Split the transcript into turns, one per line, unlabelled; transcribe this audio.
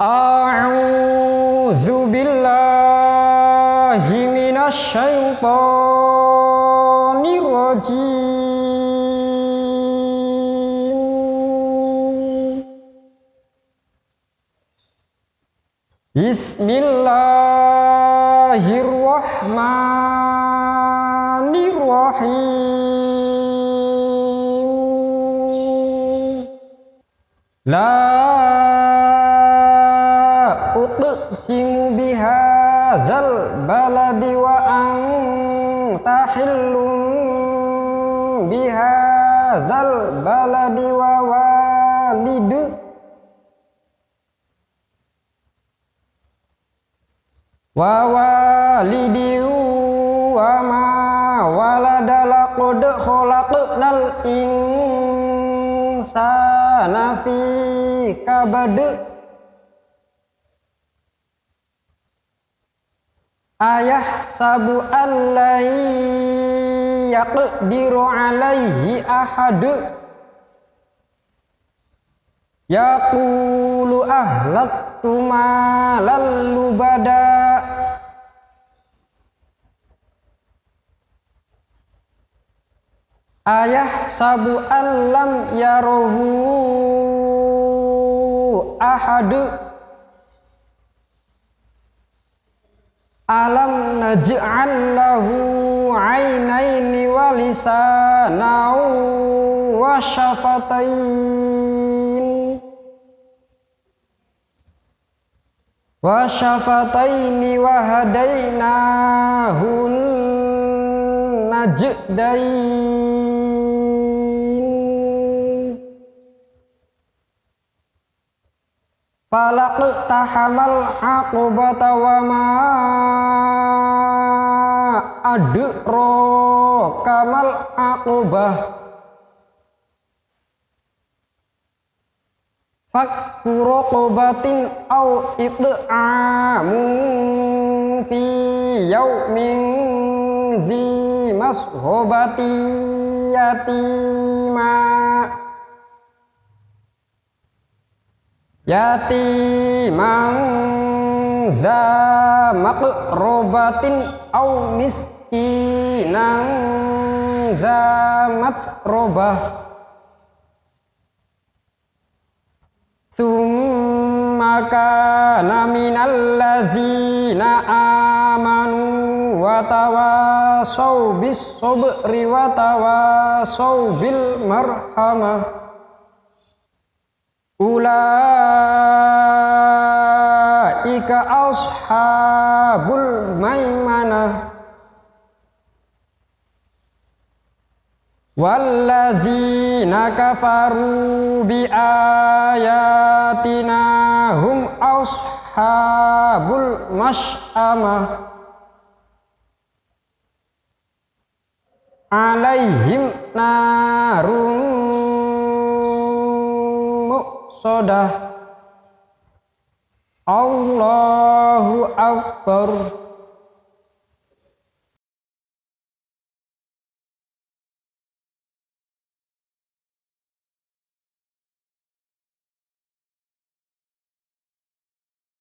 أعوذ بالله من الشيطان الرجيم. بسم الله الرحمن الرحيم. لا bihadzal baladi wa anta hillum bihadzal baladi wa walidu. Wa walidi wa ma walada laqad khalaqnal insana fi kabad ayah sabu allai yaqdiru alaihi ahad. Yaqulu ahlaktu malal lubada. Ayah sabu allam yarohu ahadu Alam naj'al lahu 'ainaini wa lisanan wa syafatain wa syafataini wa hadainahun najdain falaq tahamal aqbata wa ma adro kamal akubah fakku kobatin au it'amu fi yaumin zi mashobati yatima yatimang za maqrobatin au mis inang zamat robah Thumma kana minal ladzina amanu wa tawasaw bis sabri wa tawasaw bil marhamah Ulaika ashabul maimanah Walladzina kafaru bi ayatina hum ashabul masyamah alaihim narun muqsadah Allahu akbar